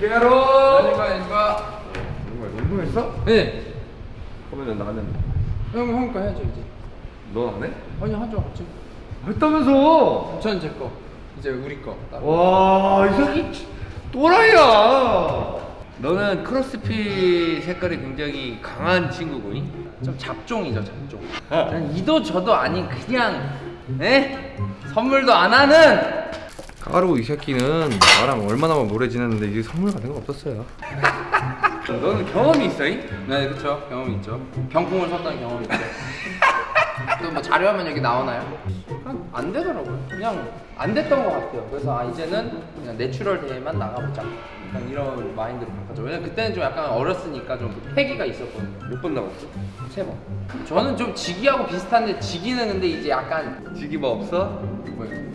깨로. 아닌가 아닌가. 정말 운동했어? 네. 그러면 나는 형 형거 해야죠 이제. 넌 안 해? 아니 하죠 같이. 했다면서? 저는 제 거. 이제 우리 거. 따로. 와, 이 새끼 치- 또라이야. 너는 크로스핏 색깔이 굉장히 강한 친구구니? 좀 잡종이죠 잡종. 그냥 이도 저도 아닌 그냥 에 선물도 안 하는. 까로 이 새끼는 나랑 얼마나 오래 지냈는데 이게 선물 같은 거 없었어요. 너는 경험이 있어 잉? 네 그렇죠 경험이 있죠. 병풍을 섰다는 경험이 있죠. 또뭐 자료하면 여기 나오나요? 그냥 안 되더라고요. 그냥 안 됐던 것 같아요. 그래서 아 이제는 그냥 내추럴 대회만 나가보자. 그냥 이런 마인드로 바꿨죠. 왜냐면 그때는 좀 약간 어렸으니까 좀 패기가 있었거든요. 몇 번 나갔어? 세 번. 저는 좀 지기하고 비슷한데 지기는 근데 이제 약간 지기 뭐 없어? 뭐예요?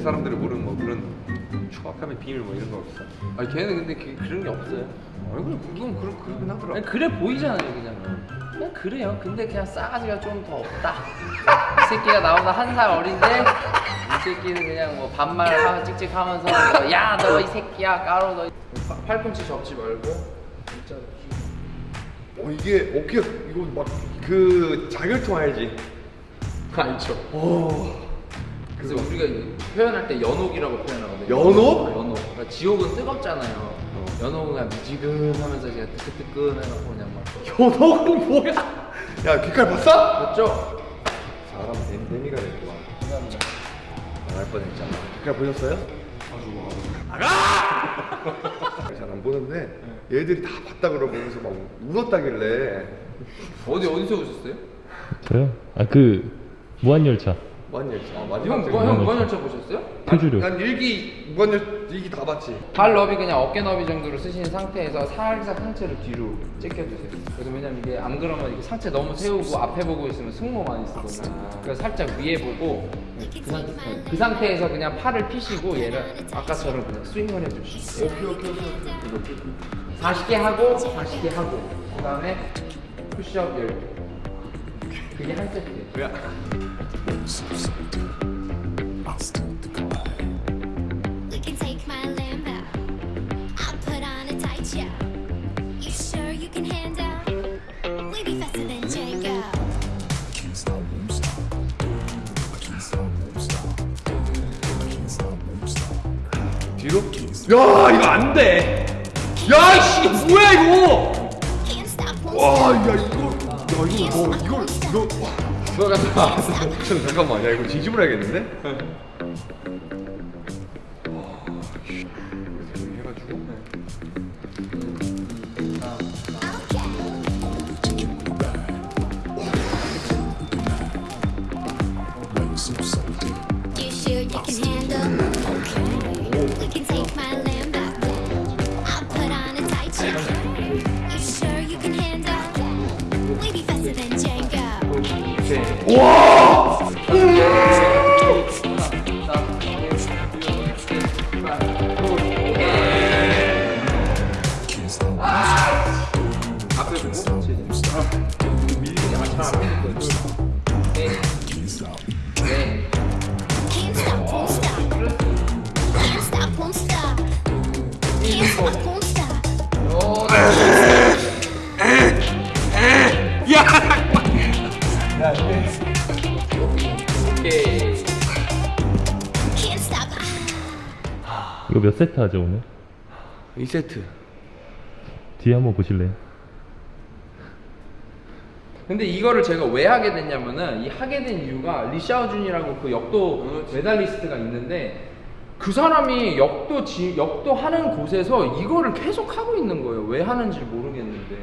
동네 사람들이 모르는 뭐 그런 추악함의 비밀 뭐 이런 거 없어? 아니 걔는 근데 그, 그런 게 없어요. 얼굴 그건 그렇 그러긴 하더라. 아니, 그래 보이잖아요 그냥. 그냥 그래요. 근데 그냥 싸가지가 좀 더 없다. 이 새끼가 나보다 한 살 어린데 이 새끼는 그냥 뭐 반말 찍찍 하면서 뭐, 야너 이 새끼야 까로 너. 이- 팔꿈치 접지 말고 진짜. 어 이게 어깨 이거 막 그 자결통 알지? 알죠. 오. 그래서 우리가 표현할 때 연옥이라고 표현하거든요. 연옥? 어, 연옥. 그러니까 지옥은 뜨겁잖아요. 연옥은 그냥 미지근하면서 그냥 뜨끈뜨끈해갖고 그냥 막. 연옥은 뭐야? 야 귓갈 봤어? 맞죠? 사람 뱀 뱀이가 됐구만. 나갈 뻔했잖아. 귓갈 보셨어요? 나가! 잘 안 보는데 얘들이 다 봤다 그러면서 막 울었다길래 어디 어디서 오셨어요? 저요? 아 그 무한열차 무한열차. 아, 형, 마지막 뭐, 장. 형 무한열차 보셨어요? 표주류 난 일기 무한열 일기 다 봤지. 발 너비 그냥 어깨 너비 정도로 쓰신 상태에서 살짝 상체를 뒤로 제껴주세요. 그래서 왜냐면 이게 안 그러면 이게 상체 너무 세우고 앞에 보고 있으면 승모 많이 쓰거든요. 그래서 살짝 위에 보고 그, 상태, 그 상태에서 그냥 팔을 피시고 얘를 아까처럼 그냥 스윙을 해주시면 돼요. 오케이 오케이 오케이. 40개 하고 40개 하고 그 다음에 푸시업 10개. 그게 한 세트예요. 뒤로? 야 이거 안 돼. 야씨 뭐야 이거? Can't stop, won't 와, stop. 야 이거, 야 이거 뭐 이걸 이거. 잠깐 잠깐만, 야 이거 뒤집어 야겠는데? You sure you can handle? We can take my Uou! Stop, won't stop. Can't stop, won't stop. 오케이. Can't stop. 이거 몇 세트 하죠 오늘? 2세트. 뒤에 한번 보실래요? 근데 이거를 제가 왜 하게 됐냐면은 이 하게 된 이유가 리샤오준이라고 그 역도 메달리스트가 있는데 그 사람이 역도 지, 역도 하는 곳에서 이거를 계속 하고 있는 거예요. 왜 하는지 모르겠는데.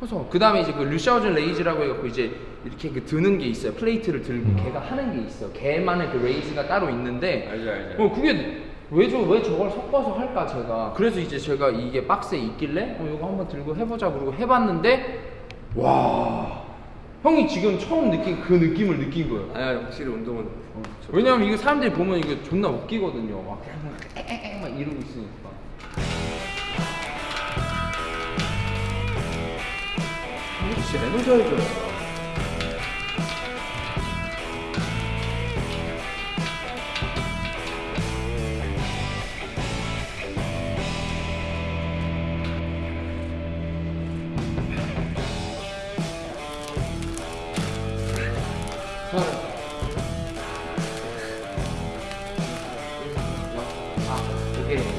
그래서 그 다음에 이제 그 류샤오준 raise라고 해갖고 이제 이렇게 그 드는 게 있어요. 플레이트를 들고 걔가 하는 게 있어. 걔만의 그 raise가 따로 있는데. 알죠, 알죠. 어 그게 왜 저 왜 저걸 섞어서 할까 제가. 그래서 이제 제가 이게 박스에 있길래 어 이거 한번 들고 해보자 그러고 해봤는데 와 형이 지금 처음 느낀 그 느낌을 느낀 거예요. 아야 확실히 운동은. 어, 좋- 왜냐면 이거 사람들이 보면 이게 존나 웃기거든요. 막 막 이러고 있으니까. シレムジイブ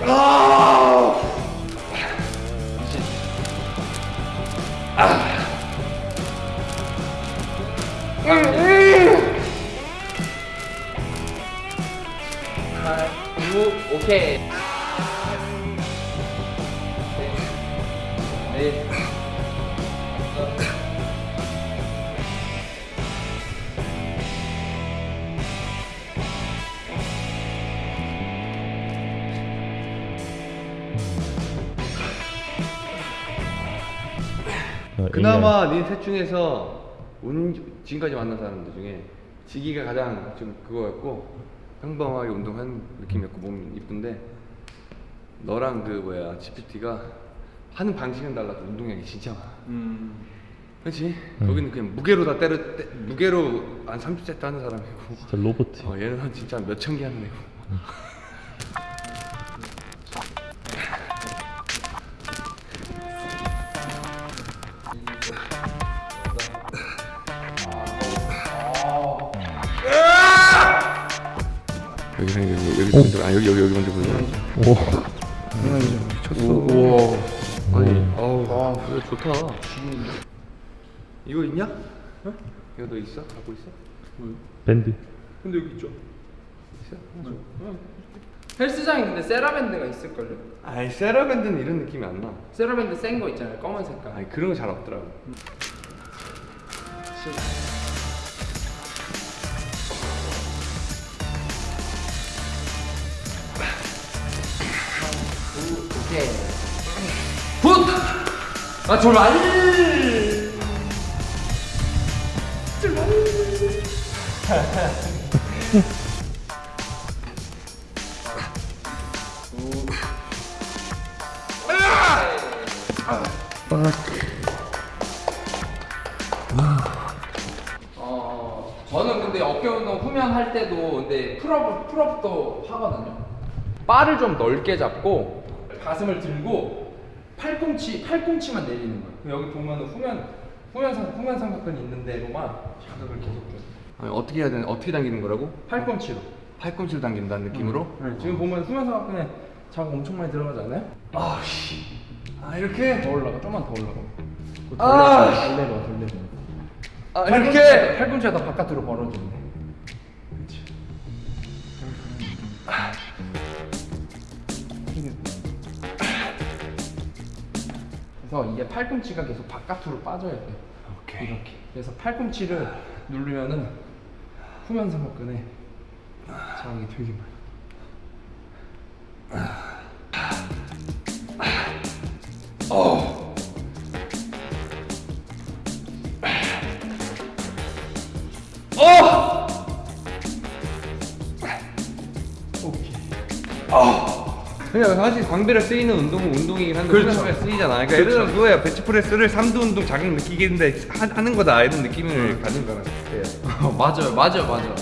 ああ 야. 넷. 어, 그나마 네셋 중에서 운, 지금까지 만난 사람들 중에 지기가 가장 좀 그거였고 평범하게 운동한 느낌이었고 몸 이쁜데 너랑 그 뭐야 GPT가 하는 방식은 달라도 운동량이 진짜 많아. 그렇지? 거기는 그냥 무게로 다 때려 때, 무게로 한 30세트 하는 사람이고 진짜 로봇. 어, 얘는 한 진짜 몇 천 개 하는 애고 여기 여기 여기 여기 먼저 아 여기 여기 여기 먼저 보자. 오. 미쳤어. 우와. 그래 좋다. 이거 있냐? 어? 이거 너 있어? 갖고 있어? 밴드. 근데 여기 있죠. 있어? 헬스장에 근데 세라밴드가 있을걸요? 아이 세라밴드는 이런 느낌이 안 나. 세라밴드 센 거 있잖아요. 검은 색깔. 아니 그런 거 잘 없더라고. 오케이. 굿! 아, 졸라! 어, 저는 근데 어깨 운동 후면 할 때도 근데 풀업 풀업도 하거든요. 바를 좀 넓게 잡고 가슴을 들고 팔꿈치 팔꿈치만 내리는 거예요. 여기 보면은 후면 후면 상 후면 삼각근 있는 데로만 자극을 계속 줘요. 아니, 어떻게 해야 되는? 어떻게 당기는 거라고? 팔꿈치로. 팔꿈치를 당긴다는 느낌으로? 네, 지금 보면 후면 삼각근에 자극 엄청 많이 들어가지 않아요? 아 씨. 아 이렇게? 더 올라가, 좀만 더 올라가. 아! 덜 내려와, 덜 내려와. 아 이렇게? 팔꿈치가 더 바깥으로 벌어지네. 그래서 이게 팔꿈치가 계속 바깥으로 빠져야 돼. 오케이. 이렇게. 그래서 팔꿈치를 누르면은 후면 삼각근에 자극이 되게 많아. 그냥 사실 광배를 쓰이는 운동은 운동이긴 한데 그렇죠. 그렇죠. 쓰이잖아. 그러니까 예를 들어 그거야 벤치프레스를 3두 운동 자극 느끼겠는데 하, 하는 거다 이런 느낌을 가진 거랑 비슷해요. 어, 맞아요, 맞아요, 맞아요.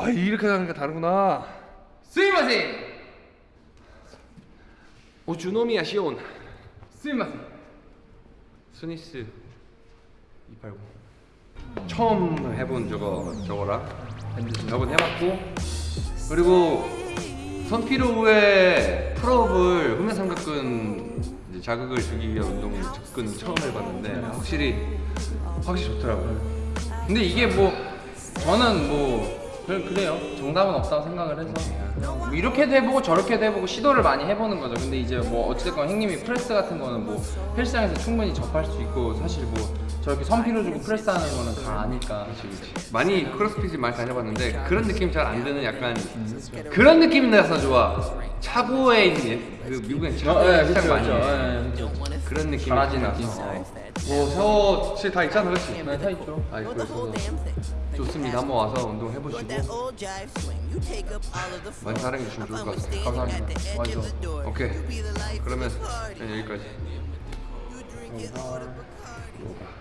와 이렇게 하니까 다르구나. 스미마셍! 오주노미야 시온. 스미마셍! 스니스 289. 처음 해본 저거 저거라. 몇번 해봤고 그리고 선피로 후에 풀업을 후면 삼각근 이제 자극을 주기 위한 운동 접근은 처음 해봤는데 확실히 확실히 좋더라고요. 근데 이게 뭐 저는 뭐 그- 그래요 정답은 없다고 생각을 해서 뭐 이렇게도 해보고 저렇게도 해보고 시도를 많이 해보는 거죠 근데 이제 뭐 어찌됐건 형님이 프레스 같은 거는 뭐 헬스장에서 충분히 접할 수 있고 사실 뭐 저렇게 선피로 주고 프레스 하는 거는 다 아니까 많이 크로스핏을 많이 다녀봤는데 그런 느낌 잘 안 드는 약간 그런 느낌이 나서 좋아. 차고에 있는 그 미국엔 차고 어, 예, 그쵸, 그쵸, 해. 예. 그런 느낌이 나서. 뭐 샤워 실 다 있잖아, 그렇지? 네, 다 있죠 아, 그래서 좋습니다. 한번 와서 운동 해보시고 많이 사랑해 주시면 좋을 것 같아요. 감사합니다 맞아. 오케이. 그러면 그냥 여기까지. 감사합니다.